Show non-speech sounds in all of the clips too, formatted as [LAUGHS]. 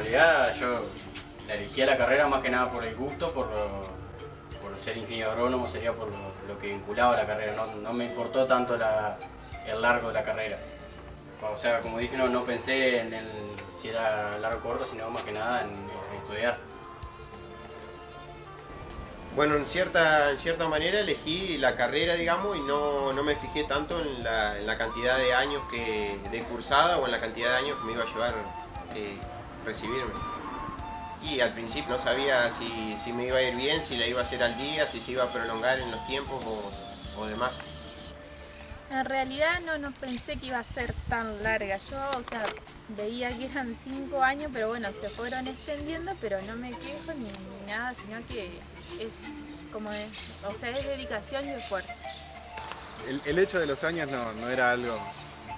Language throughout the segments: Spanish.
sea, yo la elegí a la carrera más que nada por el gusto, por, por ser ingeniero agrónomo, sería por lo, que vinculaba a la carrera, no, me importó tanto el largo de la carrera. O sea, como dije, no, no pensé en el, si era largo o corto, sino más que nada en, estudiar. Bueno, en cierta, en cierta manera elegí la carrera, digamos, y no, no me fijé tanto en la, en la, cantidad de años que de cursada o en la cantidad de años que me iba a llevar eh, recibirme. Y al principio no sabía si, si, me iba a ir bien, si la iba a hacer al día, si se iba a prolongar en los tiempos o, o demás. En realidad no, no pensé que iba a ser tan larga. Yo, o sea, veía que eran cinco años, pero bueno, se fueron extendiendo, pero no me quejo ni, nada, sino que es como es, o sea, es dedicación y esfuerzo. El, hecho de los años no, no era algo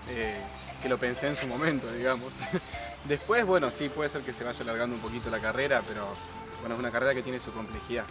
eh, que lo pensé en su momento, digamos. [LAUGHS] Después, bueno, sí, puede ser que se vaya alargando un poquito la carrera, pero bueno, es una carrera que tiene su complejidad.